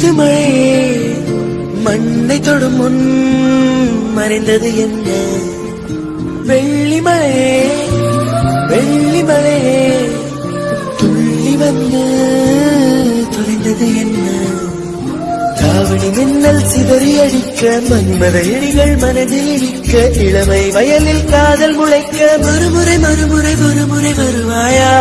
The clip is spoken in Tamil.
முத்து மழையே மண்ணை தொடும் முன் மறைந்தது என்ன? வெள்ளி மழையே வெள்ளி மழையே துள்ளி வந்து தொலைந்தது என்ன? தாவணி மின்னல் சிதறி அடிக்க மன்மத எடிகள் மனதில் இடிக்க இளமை வயலில் காதல் முளைக்க மறுமுறை மறுமுறை மறுமுறை வருவாயா?